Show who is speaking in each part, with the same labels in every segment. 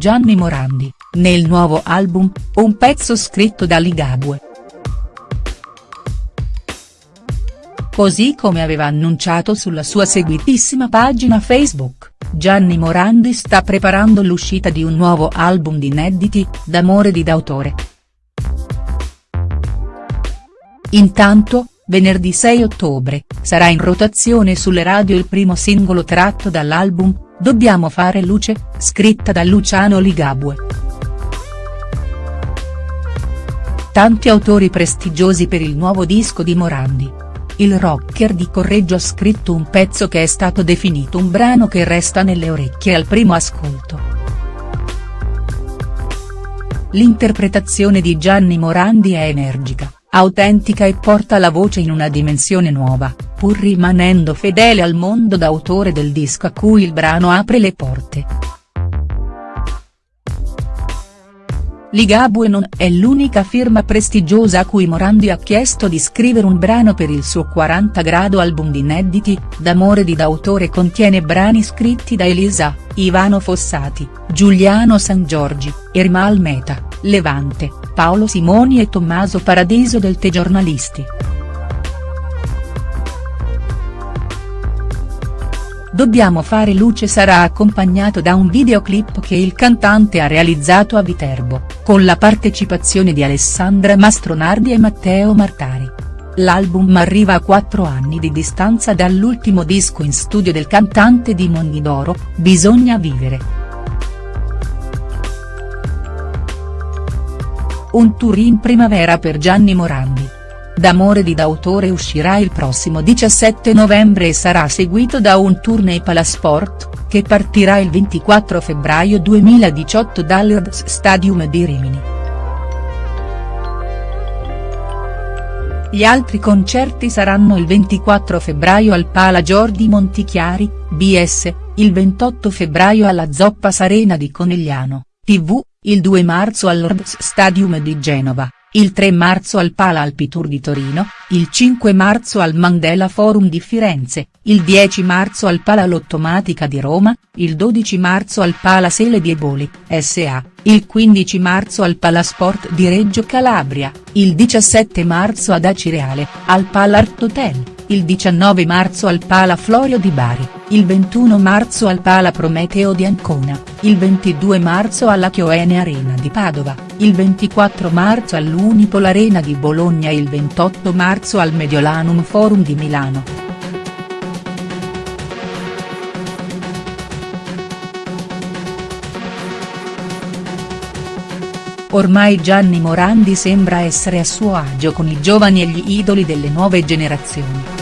Speaker 1: Gianni Morandi, nel nuovo album, un pezzo scritto da Ligabue. Così come aveva annunciato sulla sua seguitissima pagina Facebook, Gianni Morandi sta preparando l'uscita di un nuovo album di inediti, d'amore di d'autore. Intanto, venerdì 6 ottobre, sarà in rotazione sulle radio il primo singolo tratto dall'album, Dobbiamo fare luce, scritta da Luciano Ligabue. Tanti autori prestigiosi per il nuovo disco di Morandi il rocker di Correggio ha scritto un pezzo che è stato definito un brano che resta nelle orecchie al primo ascolto. L'interpretazione di Gianni Morandi è energica, autentica e porta la voce in una dimensione nuova, pur rimanendo fedele al mondo d'autore del disco a cui il brano apre le porte. Ligabue non è l'unica firma prestigiosa a cui Morandi ha chiesto di scrivere un brano per il suo 40 grado album di inediti, D'amore di d'autore contiene brani scritti da Elisa, Ivano Fossati, Giuliano San Giorgi, Ermal Meta, Levante, Paolo Simoni e Tommaso Paradiso del Te Giornalisti. Dobbiamo fare luce sarà accompagnato da un videoclip che il cantante ha realizzato a Viterbo, con la partecipazione di Alessandra Mastronardi e Matteo Martari. L'album arriva a quattro anni di distanza dall'ultimo disco in studio del cantante di Mondidoro, Bisogna vivere. Un tour in primavera per Gianni Morandi. D'amore di d'autore uscirà il prossimo 17 novembre e sarà seguito da un tour nei Palasport, che partirà il 24 febbraio 2018 dall'Irds Stadium di Rimini. Gli altri concerti saranno il 24 febbraio al Pala Giordi Montichiari, BS, il 28 febbraio alla Zoppa Sarena di Conegliano, TV, il 2 marzo all'Ords Stadium di Genova il 3 marzo al Pala Alpitour di Torino, il 5 marzo al Mandela Forum di Firenze, il 10 marzo al Pala Lottomatica di Roma, il 12 marzo al Pala Sele di Eboli, S.A., il 15 marzo al Palasport di Reggio Calabria, il 17 marzo ad Acireale, al Pala Art Hotel, il 19 marzo al Pala Florio di Bari, il 21 marzo al Pala Prometeo di Ancona, il 22 marzo alla Chioene Arena di Padova, il 24 marzo all'Unipol Arena di Bologna e il 28 marzo al Mediolanum Forum di Milano. Ormai Gianni Morandi sembra essere a suo agio con i giovani e gli idoli delle nuove generazioni.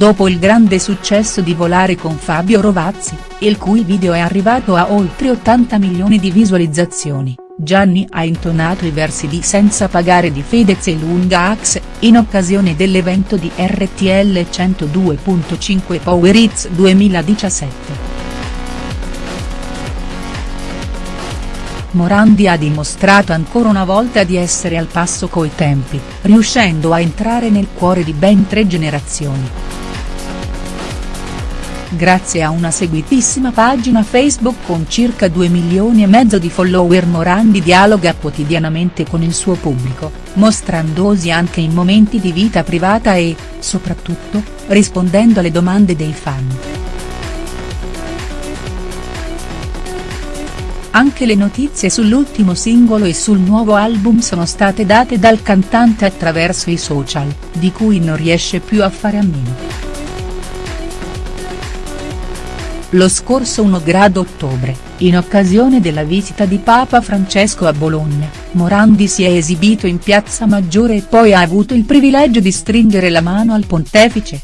Speaker 1: Dopo il grande successo di Volare con Fabio Rovazzi, il cui video è arrivato a oltre 80 milioni di visualizzazioni, Gianni ha intonato i versi di Senza pagare di Fedez e Lunga Axe, in occasione dell'evento di RTL 102.5 Power Hits 2017. Morandi ha dimostrato ancora una volta di essere al passo coi tempi, riuscendo a entrare nel cuore di ben tre generazioni. Grazie a una seguitissima pagina Facebook con circa 2 milioni e mezzo di follower Morandi dialoga quotidianamente con il suo pubblico, mostrandosi anche in momenti di vita privata e, soprattutto, rispondendo alle domande dei fan. Anche le notizie sull'ultimo singolo e sul nuovo album sono state date dal cantante attraverso i social, di cui non riesce più a fare a meno. Lo scorso 1 grado ottobre, in occasione della visita di Papa Francesco a Bologna, Morandi si è esibito in Piazza Maggiore e poi ha avuto il privilegio di stringere la mano al pontefice,